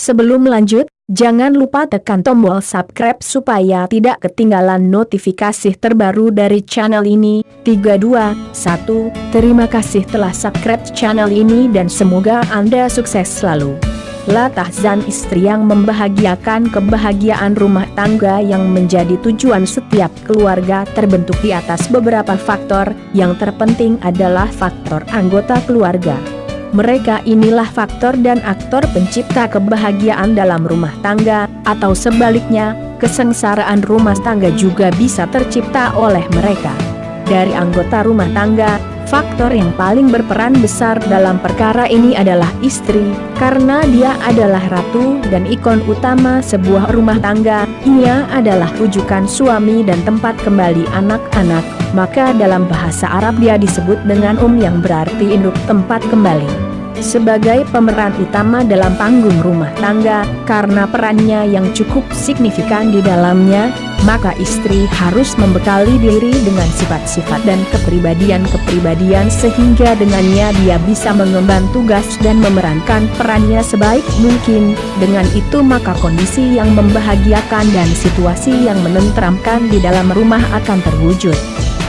Sebelum lanjut, jangan lupa tekan tombol subscribe supaya tidak ketinggalan notifikasi terbaru dari channel ini. 32, 1. Terima kasih telah subscribe channel ini dan semoga Anda sukses selalu. Latah Zan istri yang membahagiakan kebahagiaan rumah tangga yang menjadi tujuan setiap keluarga terbentuk di atas beberapa faktor, yang terpenting adalah faktor anggota keluarga. Mereka inilah faktor dan aktor pencipta kebahagiaan dalam rumah tangga, atau sebaliknya, kesengsaraan rumah tangga juga bisa tercipta oleh mereka. Dari anggota rumah tangga, faktor yang paling berperan besar dalam perkara ini adalah istri, karena dia adalah ratu dan ikon utama sebuah rumah tangga, ia adalah rujukan suami dan tempat kembali anak-anak, maka dalam bahasa Arab dia disebut dengan um yang berarti induk tempat kembali sebagai pemeran utama dalam panggung rumah tangga, karena perannya yang cukup signifikan di dalamnya, maka istri harus membekali diri dengan sifat-sifat dan kepribadian-kepribadian sehingga dengannya dia bisa mengemban tugas dan memerankan perannya sebaik mungkin, dengan itu maka kondisi yang membahagiakan dan situasi yang menenteramkan di dalam rumah akan terwujud.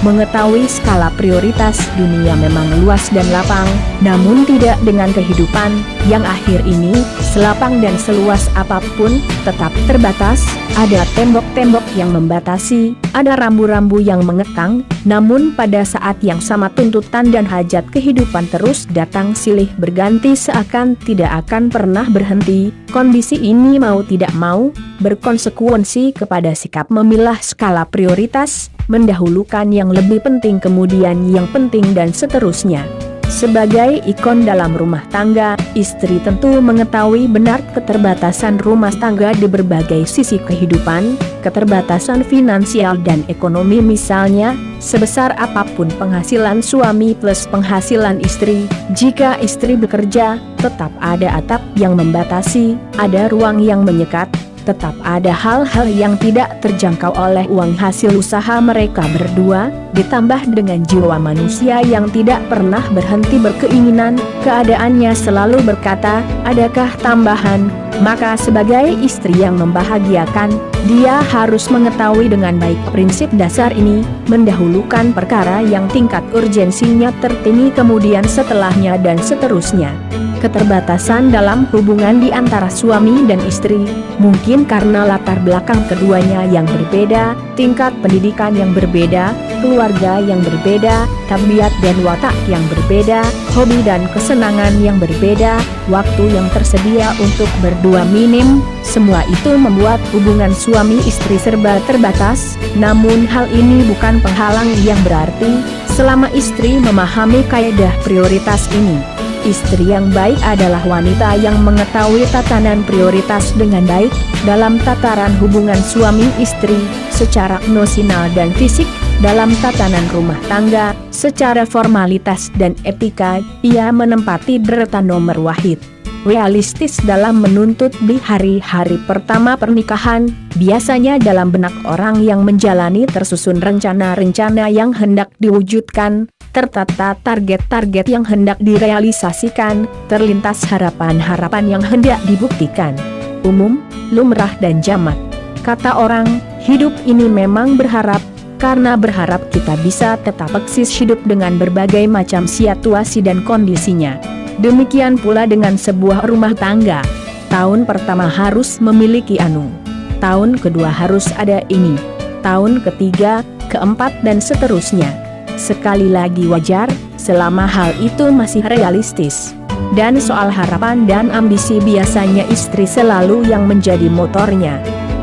Mengetahui skala prioritas dunia memang luas dan lapang, namun tidak dengan kehidupan, yang akhir ini, selapang dan seluas apa pun, tetap terbatas, ada tembok-tembok yang membatasi, ada rambu-rambu yang mengekang, namun pada saat yang sama tuntutan dan hajat kehidupan terus datang silih berganti seakan tidak akan pernah berhenti, kondisi ini mau tidak mau, berkonsekuensi kepada sikap memilah skala prioritas, mendahulukan yang lebih penting kemudian yang penting dan seterusnya. Sebagai ikon dalam rumah tangga, istri tentu mengetahui benar keterbatasan rumah tangga di berbagai sisi kehidupan, keterbatasan finansial dan ekonomi misalnya, sebesar apa pun penghasilan suami plus penghasilan istri, jika istri bekerja, tetap ada atap yang membatasi, ada ruang yang menyekat, tetap ada hal-hal yang tidak terjangkau oleh uang hasil usaha mereka berdua, ditambah dengan jiwa manusia yang tidak pernah berhenti berkeinginan, keadaannya selalu berkata, adakah tambahan, maka sebagai istri yang membahagiakan, dia harus mengetahui dengan baik prinsip dasar ini, mendahulukan perkara yang tingkat urgensinya tertinggi kemudian setelahnya dan seterusnya. Keterbatasan dalam hubungan di antara suami dan istri, mungkin karena latar belakang keduanya yang berbeda, tingkat pendidikan yang berbeda, keluarga yang berbeda, tabiat dan watak yang berbeda, hobi dan kesenangan yang berbeda, waktu yang tersedia untuk berdua minim, semua itu membuat hubungan suami istri serba terbatas, namun hal ini bukan penghalang yang berarti, selama istri memahami kaidah prioritas ini. Istri yang baik adalah wanita yang mengetahui tatanan prioritas dengan baik, dalam tataran hubungan suami istri, secara nominal dan fisik, dalam tatanan rumah tangga, secara formalitas dan etika, ia menempati dereta nomor wahid realistis dalam menuntut di hari-hari pertama pernikahan, biasanya dalam benak orang yang menjalani tersusun rencana-rencana yang hendak diwujudkan, tertata target-target yang hendak direalisasikan, terlintas harapan-harapan yang hendak dibuktikan. Umum, lumrah dan jamak. Kata orang, hidup ini memang berharap, karena berharap kita bisa tetap eksis hidup dengan berbagai macam situasi dan kondisinya. Demikian pula dengan sebuah rumah tangga. Tahun pertama harus memiliki anu. Tahun kedua harus ada ini. Tahun ketiga, keempat dan seterusnya. Sekali lagi wajar, selama hal itu masih realistis. Dan soal harapan dan ambisi biasanya istri selalu yang menjadi motornya.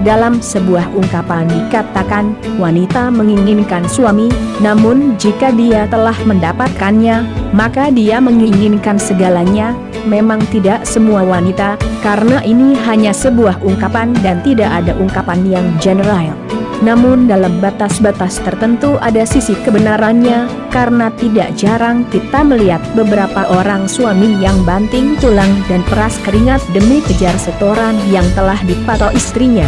Dalam sebuah ungkapan dikatakan, wanita menginginkan suami, namun jika dia telah mendapatkannya, maka dia menginginkan segalanya, memang tidak semua wanita, karena ini hanya sebuah ungkapan dan tidak ada ungkapan yang general. Namun dalam batas-batas tertentu ada sisi kebenarannya, karena tidak jarang kita melihat beberapa orang suami yang banting tulang dan peras keringat demi kejar setoran yang telah dipatok istrinya.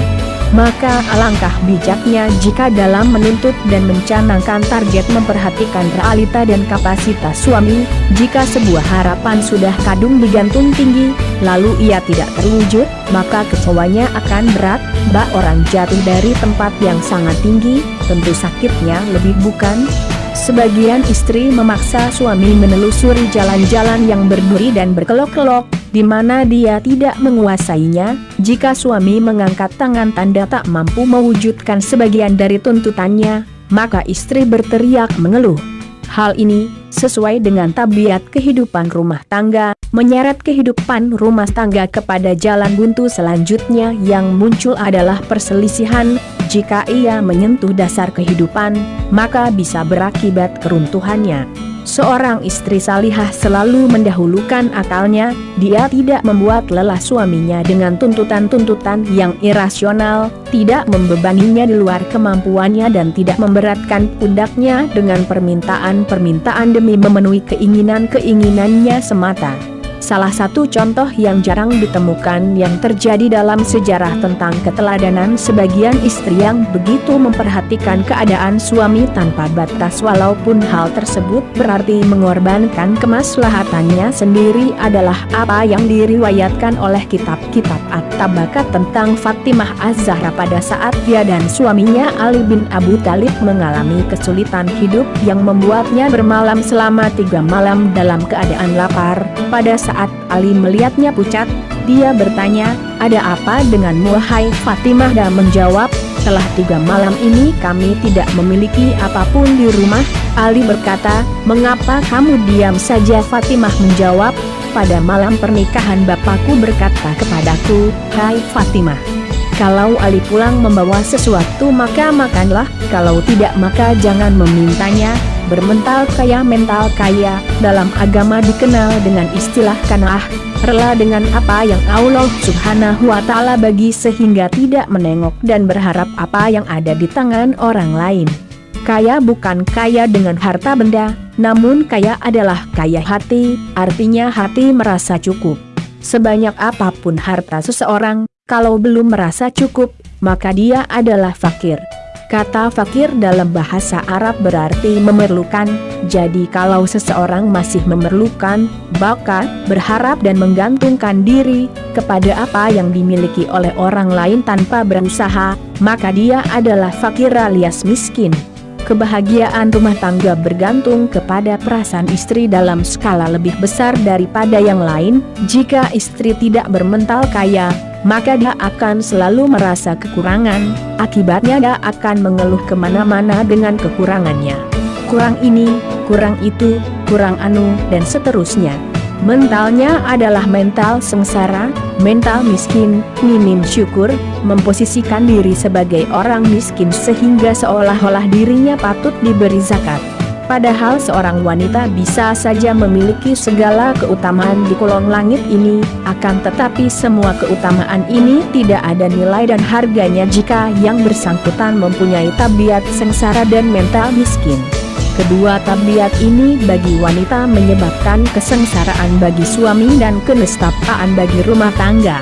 Maka alangkah bijaknya jika dalam menuntut dan mencanangkan target memperhatikan realita dan kapasitas suami, jika sebuah harapan sudah kadung digantung tinggi, lalu ia tidak terwujud, maka kecewanya akan berat, bak orang jatuh dari tempat yang sangat tinggi, tentu sakitnya lebih bukan? Sebagian istri memaksa suami menelusuri jalan-jalan yang berduri dan berkelok-kelok, di mana dia tidak menguasainya, jika suami mengangkat tangan tanda tak mampu mewujudkan sebagian dari tuntutannya, maka istri berteriak mengeluh. Hal ini, sesuai dengan tabiat kehidupan rumah tangga, menyeret kehidupan rumah tangga kepada jalan buntu selanjutnya yang muncul adalah perselisihan, jika ia menyentuh dasar kehidupan, maka bisa berakibat keruntuhannya. Seorang istri salihah selalu mendahulukan akalnya, dia tidak membuat lelah suaminya dengan tuntutan-tuntutan yang irasional, tidak membebaninya di luar kemampuannya dan tidak memberatkan pundaknya dengan permintaan-permintaan demi memenuhi keinginan-keinginannya semata. Salah satu contoh yang jarang ditemukan yang terjadi dalam sejarah tentang keteladanan sebagian istri yang begitu memperhatikan keadaan suami tanpa batas walaupun hal tersebut berarti mengorbankan kemaslahatannya sendiri adalah apa yang diriwayatkan oleh kitab-kitab At-Tabakat tentang Fatimah Az-Zahra pada saat dia dan suaminya Ali bin Abu Talib mengalami kesulitan hidup yang membuatnya bermalam selama tiga malam dalam keadaan lapar. Pada saat saat Ali melihatnya pucat, dia bertanya, ada apa denganmu hai Fatimah dan menjawab, setelah tiga malam ini kami tidak memiliki apa pun di rumah. Ali berkata, mengapa kamu diam saja Fatimah menjawab, pada malam pernikahan bapakku berkata kepadaku, hai Fatimah. Kalau Ali pulang membawa sesuatu maka makanlah, kalau tidak maka jangan memintanya, bermental kaya mental kaya, dalam agama dikenal dengan istilah kanaah, rela dengan apa yang Allah subhanahu wa ta'ala bagi sehingga tidak menengok dan berharap apa yang ada di tangan orang lain. Kaya bukan kaya dengan harta benda, namun kaya adalah kaya hati, artinya hati merasa cukup. Sebanyak apa pun harta seseorang, kalau belum merasa cukup, maka dia adalah fakir. Kata fakir dalam bahasa Arab berarti memerlukan, jadi kalau seseorang masih memerlukan, maka berharap dan menggantungkan diri kepada apa yang dimiliki oleh orang lain tanpa berusaha, maka dia adalah fakir alias miskin. Kebahagiaan rumah tangga bergantung kepada perasaan istri dalam skala lebih besar daripada yang lain, jika istri tidak bermental kaya, maka dia akan selalu merasa kekurangan, akibatnya dia akan mengeluh ke mana-mana dengan kekurangannya. Kurang ini, kurang itu, kurang anu, dan seterusnya. Mentalnya adalah mental sengsara, mental miskin, minim syukur, memposisikan diri sebagai orang miskin sehingga seolah-olah dirinya patut diberi zakat. Padahal seorang wanita bisa saja memiliki segala keutamaan di kolong langit ini, akan tetapi semua keutamaan ini tidak ada nilai dan harganya jika yang bersangkutan mempunyai tabiat sengsara dan mental miskin. Kedua tabiat ini bagi wanita menyebabkan kesengsaraan bagi suami dan kenestapaan bagi rumah tangga.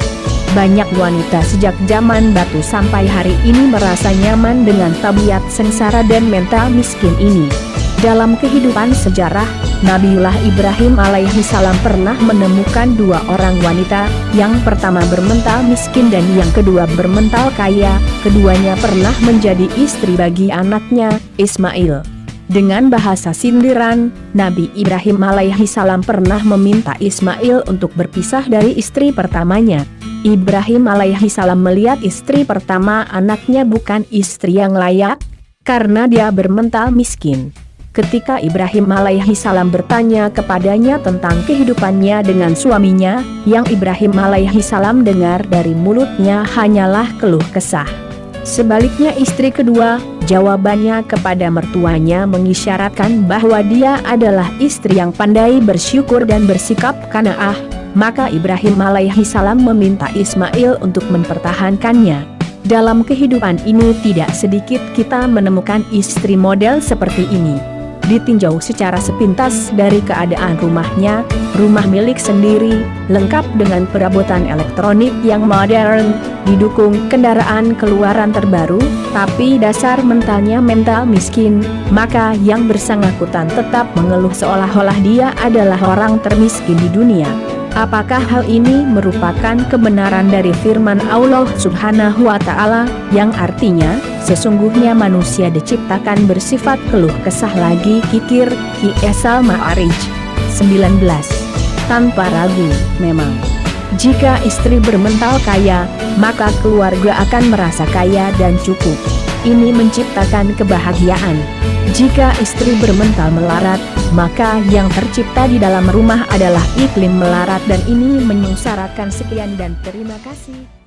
Banyak wanita sejak zaman batu sampai hari ini merasa nyaman dengan tabiat sengsara dan mental miskin ini. Dalam kehidupan sejarah, Nabiullah Ibrahim alaihi salam pernah menemukan dua orang wanita, yang pertama bermental miskin dan yang kedua bermental kaya, keduanya pernah menjadi istri bagi anaknya, Ismail. Dengan bahasa sindiran, Nabi Ibrahim alaihi salam pernah meminta Ismail untuk berpisah dari istri pertamanya. Ibrahim alaihi salam melihat istri pertama anaknya bukan istri yang layak, karena dia bermental miskin. Ketika Ibrahim alaihi salam bertanya kepadanya tentang kehidupannya dengan suaminya, yang Ibrahim alaihi salam dengar dari mulutnya hanyalah keluh kesah. Sebaliknya istri kedua, jawabannya kepada mertuanya mengisyaratkan bahwa dia adalah istri yang pandai bersyukur dan bersikap kanaah, maka Ibrahim alaihi salam meminta Ismail untuk mempertahankannya. Dalam kehidupan ini tidak sedikit kita menemukan istri model seperti ini. Ditinjau secara sepintas dari keadaan rumahnya, rumah milik sendiri, lengkap dengan perabotan elektronik yang modern, didukung kendaraan keluaran terbaru, tapi dasar mentalnya mental miskin, maka yang bersangkutan tetap mengeluh seolah-olah dia adalah orang termiskin di dunia. Apakah hal ini merupakan kebenaran dari firman Allah subhanahu wa ta'ala, yang artinya, sesungguhnya manusia diciptakan bersifat keluh kesah lagi kikir, Ki Esal Ma'arij 19. Tanpa ragu, memang. Jika istri bermental kaya, maka keluarga akan merasa kaya dan cukup. Ini menciptakan kebahagiaan. Jika istri bermental melarat, maka yang tercipta di dalam rumah adalah iklim melarat dan ini menyengsarakan sekian dan terima kasih.